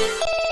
you